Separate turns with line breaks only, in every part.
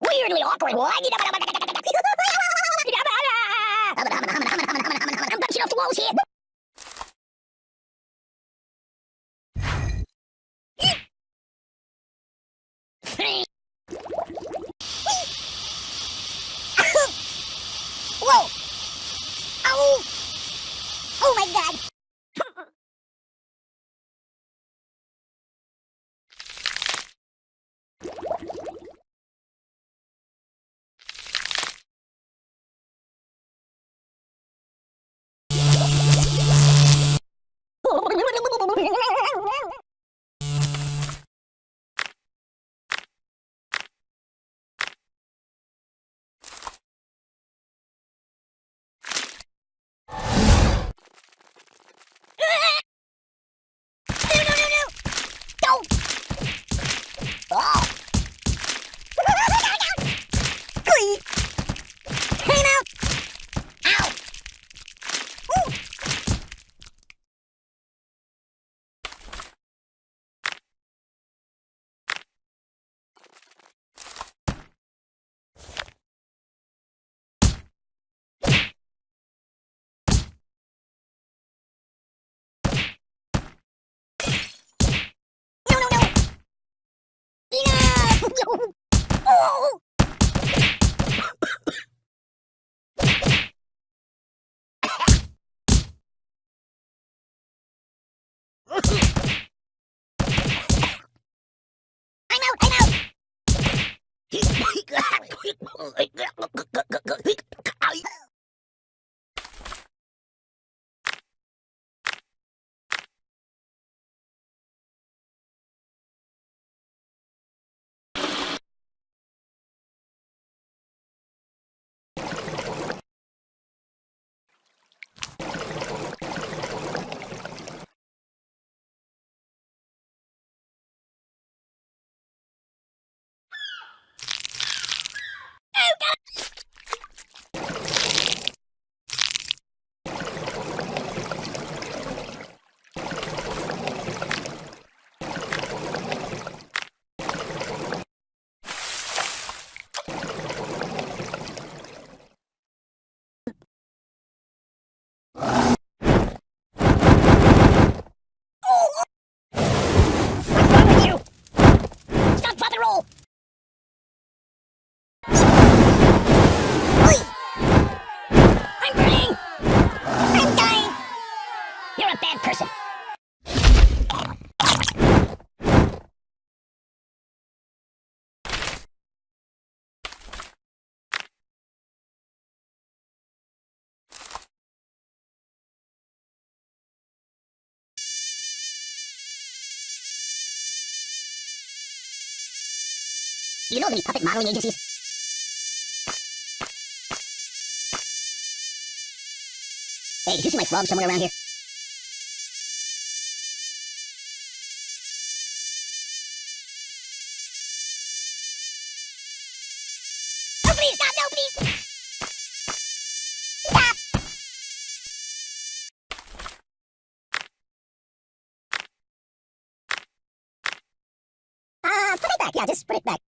Weirdly awkward. I'm bouncing off the walls here. Whoa! Oh! Oh my god! No, no, no, no! Don't! Oh! Glee! Hey now! Ow! Ooh! No, no, no! Oh! I'm out! I'm out! Oh, God! What's wrong with you? Stop, drop, and roll! Oi! I'm burning! I'm dying! You're a bad person. You know any puppet modeling agencies? Hey, did you see my frog somewhere around here? Please, stop, no, please! Stop! Uh, put it back, yeah, just put it back.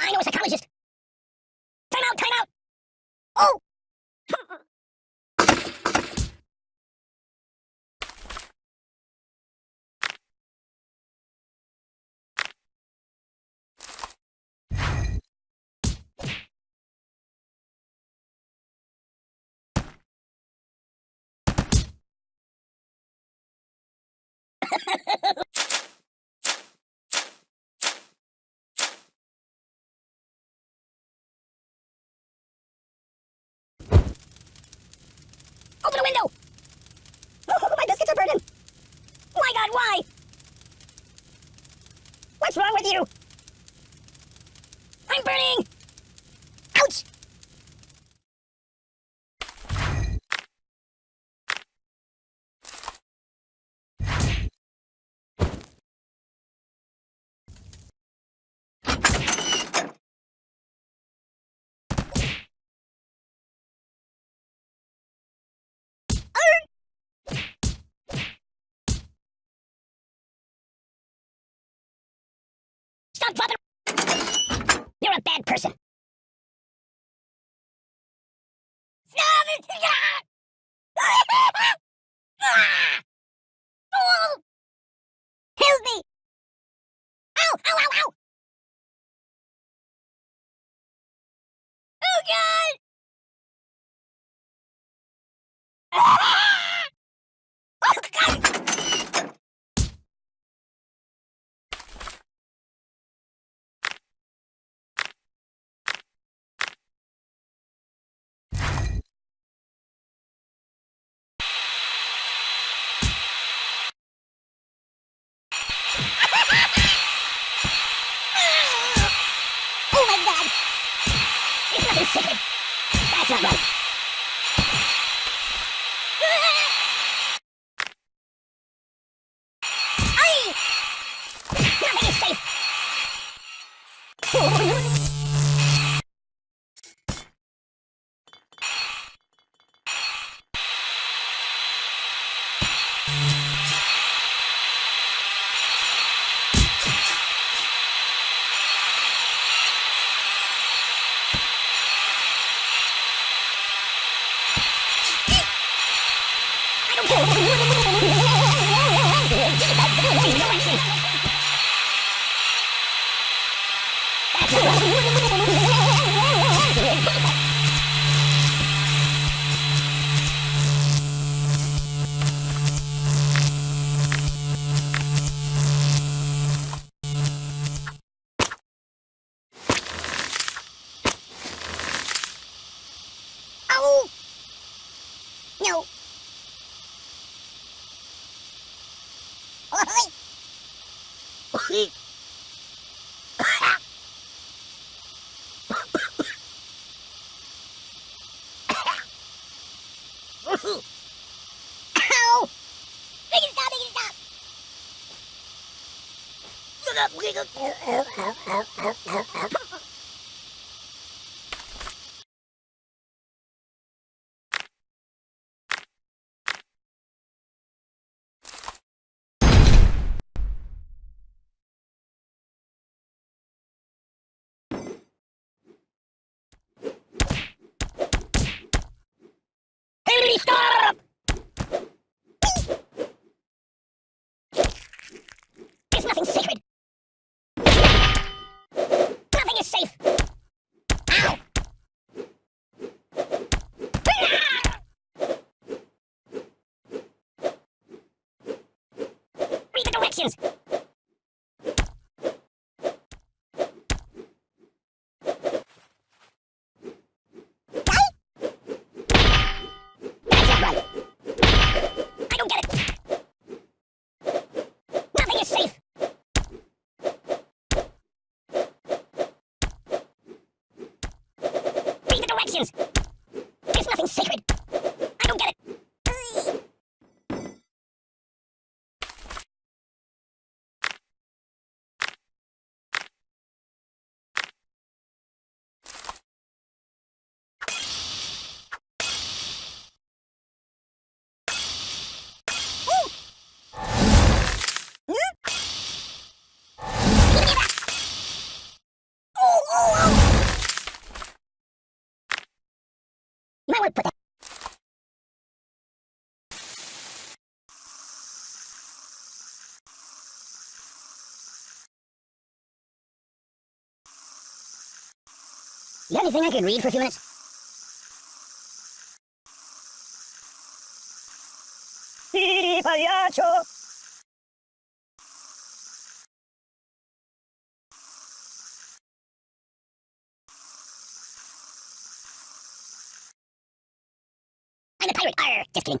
I know a psychologist. Time out, time out. Oh! window! Oh, my biscuits are burning! My god, why? What's wrong with you? I'm burning! Stop dropping! You're a bad person. 話なんだおい Oh, Ow! Make it stop, make it stop! Look up, look. Ow, ow, ow, ow, ow, ow, ow. Hey, stop! There's nothing sacred. Nothing is safe. Ow! Read the directions. That's not right. I don't get it. Nothing is safe. Read the directions. There's nothing sacred. I don't get it. Oh, oh, oh. You might want to put that. You got anything I can read for a few minutes? Sí, payacho. I'm a pirate. Arr, just kidding.